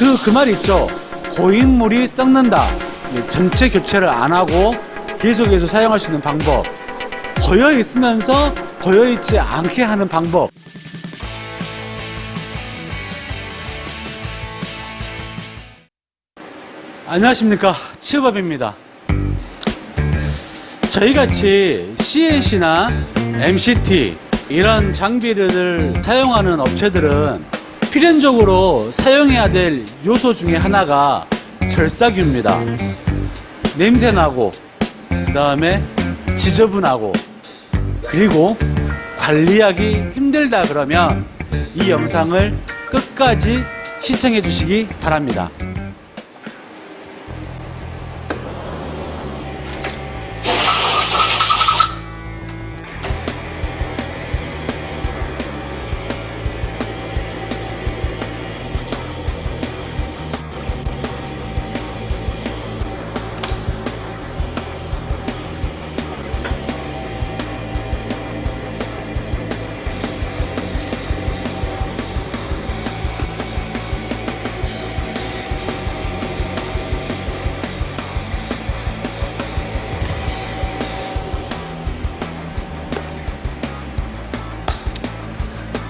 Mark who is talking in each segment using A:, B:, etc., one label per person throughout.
A: 그, 그말 있죠. 고인물이 썩는다. 예, 전체 교체를 안 하고 계속해서 사용할 수 있는 방법. 고여 있으면서 고여 있지 않게 하는 방법. 안녕하십니까. 치업업입니다. 저희같이 CNC나 MCT 이런 장비를 사용하는 업체들은 필연적으로 사용해야 될 요소 중에 하나가 절삭유입니다. 냄새나고 그 다음에 지저분하고 그리고 관리하기 힘들다 그러면 이 영상을 끝까지 시청해 주시기 바랍니다.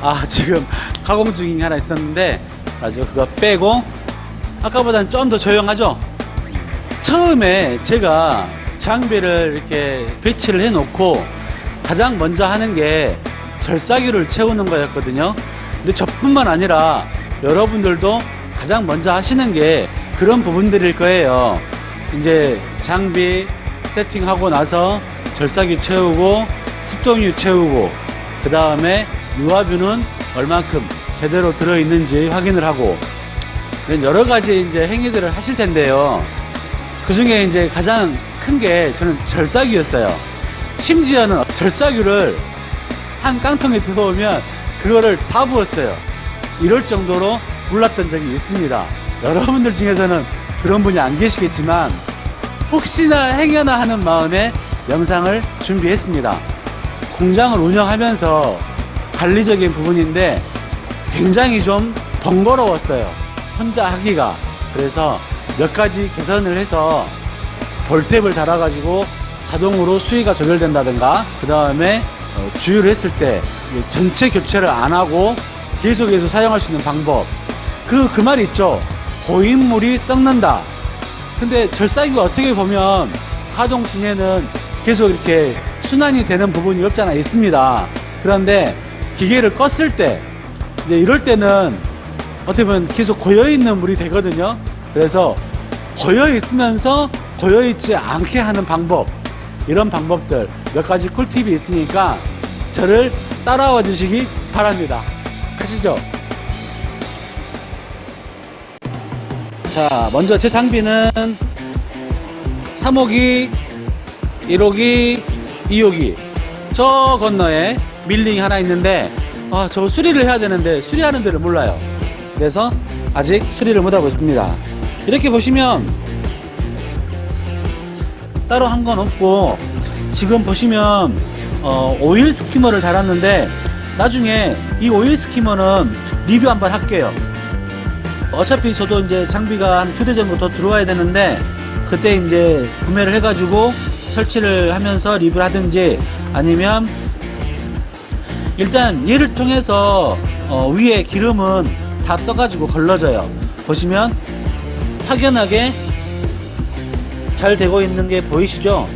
A: 아 지금 가공 중인 하나 있었는데 아주 그거 빼고 아까보다는 좀 더 조용하죠? 처음에 제가 장비를 이렇게 배치를 해 놓고 가장 먼저 하는 게 절삭유를 채우는 거였거든요. 근데 저뿐만 아니라 여러분들도 가장 먼저 하시는 게 그런 부분들일 거예요. 이제 장비 세팅하고 나서 절삭유 채우고 습동유 채우고 그 다음에 유압유는 얼만큼 제대로 들어있는지 확인을 하고 여러 가지 이제 행위들을 하실 텐데요. 그 중에 이제 가장 큰 게 저는 절삭유였어요. 심지어는 절삭유를 한 깡통에 들어오면 그거를 다 부었어요. 이럴 정도로 몰랐던 적이 있습니다. 여러분들 중에서는 그런 분이 안 계시겠지만 혹시나 행여나 하는 마음에 영상을 준비했습니다. 공장을 운영하면서 관리적인 부분인데 굉장히 좀 번거로웠어요. 혼자 하기가. 그래서 몇 가지 개선을 해서 볼탭을 달아 가지고 자동으로 수위가 조절된다든가 그 다음에 주유를 했을 때 전체 교체를 안 하고 계속해서 사용할 수 있는 방법. 그 그 말 있죠. 고인물이 썩는다. 근데 절삭이가 어떻게 보면 가동 중에는 계속 이렇게 순환이 되는 부분이 없잖아 있습니다. 그런데 기계를 껐을 때 이제 이럴 때는 어떻게 보면 계속 고여있는 물이 되거든요. 그래서 고여있으면서 고여있지 않게 하는 방법 이런 방법들 몇 가지 꿀팁이 있으니까 저를 따라와 주시기 바랍니다. 가시죠. 자 먼저 제 장비는 3호기 1호기 2호기 저 건너에 밀링이 하나 있는데 아, 저 수리를 해야 되는데 수리하는 데를 몰라요. 그래서 아직 수리를 못하고 있습니다. 이렇게 보시면 따로 한 건 없고 지금 보시면 어, 오일 스키머를 달았는데 나중에 이 오일 스키머는 리뷰 한번 할게요. 어차피 저도 이제 장비가 한 두 대 정도 더 들어와야 되는데 그때 이제 구매를 해가지고 설치를 하면서 리뷰를 하든지 아니면 일단 얘를 통해서 어, 위에 기름은 다 떠가지고 걸러져요. 보시면 확연하게 잘 되고 있는 게 보이시죠?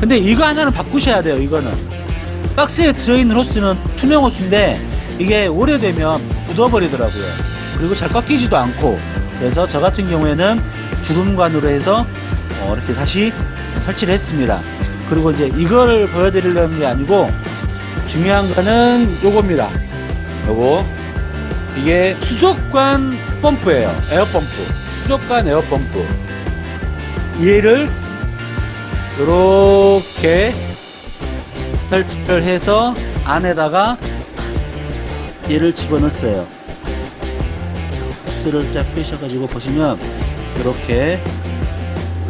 A: 근데 이거 하나는 바꾸셔야 돼요 이거는. 박스에 들어있는 호스는 투명 호스인데 이게 오래되면 굳어버리더라고요. 그리고 잘 꺾이지도 않고. 그래서 저 같은 경우에는 주름관으로 해서 어, 이렇게 다시 설치를 했습니다. 그리고 이제 이거를 보여드리려는 게 아니고 중요한 거는 요겁니다. 요거. 이게 수족관 펌프예요. 에어펌프. 수족관 에어펌프. 얘를 이렇게 설치를 해서 안에다가 얘를 집어넣었어요. 흡수를 쫙 빼셔가지고 보시면 이렇게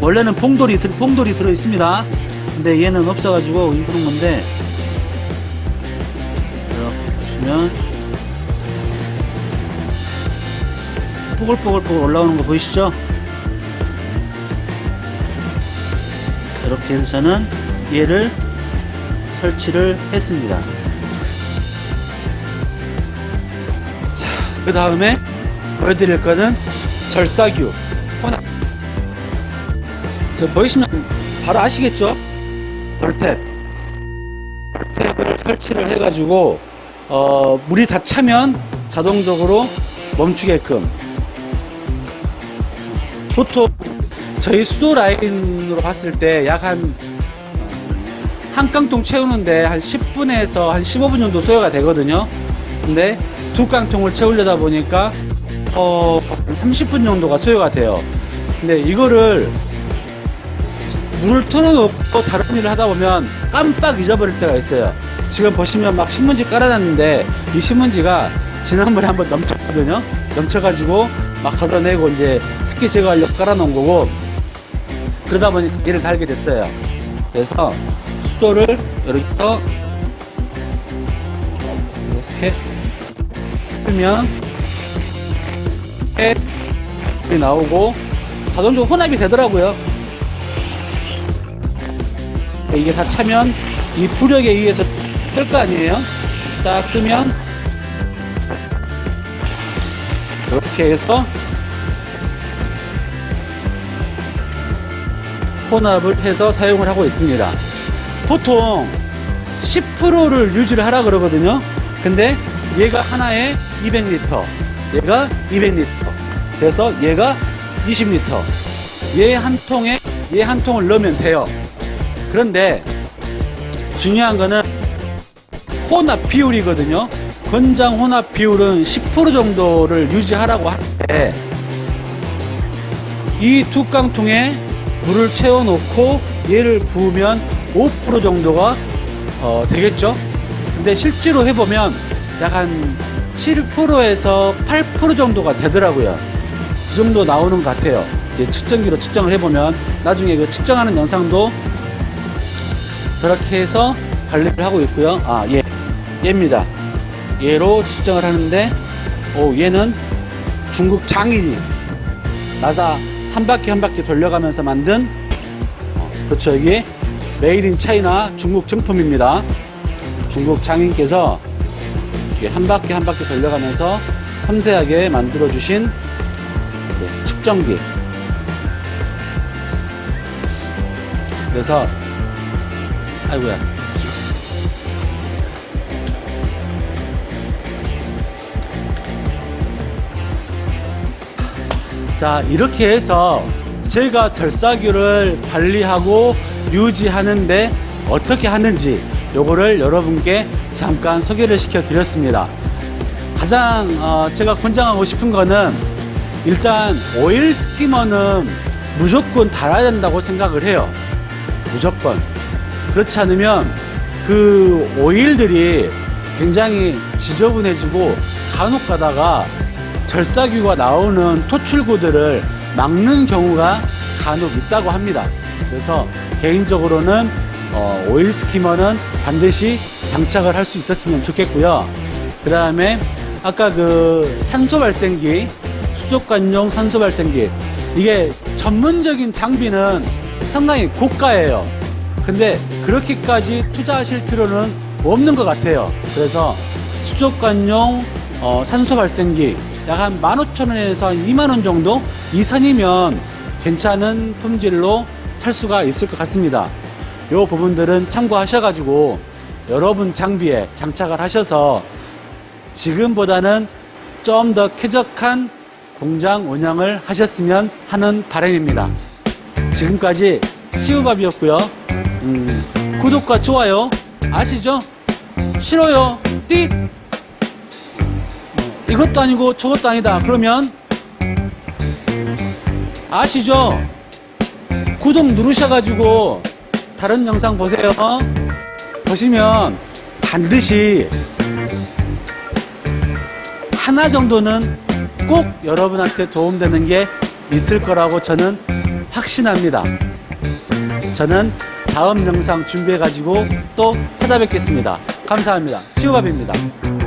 A: 원래는 봉돌이 봉돌이 들어 있습니다. 근데 얘는 없어가지고 이런 건데 보시면 뽀글뽀글뽀글 올라오는 거 보이시죠? 이렇게 해서는 얘를 설치를 했습니다. 그 다음에 보여드릴 거는 절사규 혼합. 저 보이시면 바로 아시겠죠? 돌탭. 돌탭을 설치를 해가지고 어, 물이 다 차면 자동적으로 멈추게끔. 보통 저희 수도 라인으로 봤을 때 약 한 한 깡통 채우는데 한 10분에서 한 15분 정도 소요가 되거든요. 근데 두 깡통을 채우려다 보니까 어, 30분 정도가 소요가 돼요. 근데 이거를 물을 틀어놓고 다른 일을 하다 보면 깜빡 잊어버릴 때가 있어요 지금 보시면 막 신문지 깔아놨는데 이 신문지가 지난번에 한번 넘쳤거든요. 넘쳐가지고 막 걷어내고 이제 습기 제거하려고 깔아놓은 거고 그러다 보니까 얘를 달게 됐어요. 그래서 수도를 이렇게 이렇게 풀면 이렇게 나오고 자동적으로 혼합이 되더라고요. 이게 다 차면 이 부력에 의해서 뜰거 아니에요? 딱 뜨면 이렇게 해서 혼합을 해서 사용을 하고 있습니다. 보통 10%를 유지를 하라 그러거든요. 근데 얘가 하나에 200리터 얘가 200리터. 그래서 얘가 20리터. 얘 한 통에 얘 한 통을 넣으면 돼요. 그런데 중요한 거는 혼합 비율이거든요. 권장 혼합 비율은 10% 정도를 유지하라고 하는데 이두 깡통에 물을 채워 놓고 얘를 부으면 5% 정도가 어, 되겠죠? 근데 실제로 해보면 약 한 7%에서 8% 정도가 되더라고요. 그 정도 나오는 것 같아요. 측정기로 측정을 해보면 나중에 그 측정하는 영상도 저렇게 해서 관리를 하고 있고요. 아 예, 얘입니다. 얘로 측정을 하는데 오 얘는 중국 장인이 나사 한 바퀴 한 바퀴 돌려가면서 만든 어, 그렇죠. 이게 made in China 중국 정품입니다. 중국 장인께서 한 바퀴 한 바퀴 돌려가면서 섬세하게 만들어 주신 네, 측정기. 그래서 아이고야 자 이렇게 해서 제가 절사규를 관리하고 유지하는데 어떻게 하는지 요거를 여러분께 잠깐 소개를 시켜 드렸습니다. 가장 어, 제가 권장하고 싶은 거는 일단 오일 스키머는 무조건 달아야 된다고 생각을 해요. 무조건. 그렇지 않으면 그 오일들이 굉장히 지저분해지고 간혹 가다가 절사규가 나오는 토출구들을 막는 경우가 간혹 있다고 합니다. 그래서 개인적으로는 어, 오일 스키머는 반드시 장착을 할 수 있었으면 좋겠고요. 그 다음에 아까 그 산소 발생기 수족관용 산소 발생기 이게 전문적인 장비는 상당히 고가예요. 근데 그렇게까지 투자하실 필요는 없는 것 같아요. 그래서 수족관용 어, 산소 발생기 약 한 15,000원에서 한 2만원 정도 이 선이면 괜찮은 품질로 살 수가 있을 것 같습니다. 요 부분들은 참고하셔 가지고 여러분 장비에 장착을 하셔서 지금보다는 좀 더 쾌적한 공장 운영을 하셨으면 하는 바람입니다. 지금까지 시우밥이었고요. 음, 구독과 좋아요 아시죠? 싫어요? 띡 이것도 아니고 저것도 아니다. 그러면 아시죠? 구독 누르셔가지고 다른 영상 보세요. 보시면 반드시 하나 정도는 꼭 여러분한테 도움되는 게 있을 거라고 저는 확신합니다. 저는 다음 영상 준비해 가지고 또 찾아뵙겠습니다. 감사합니다. 시우밥입니다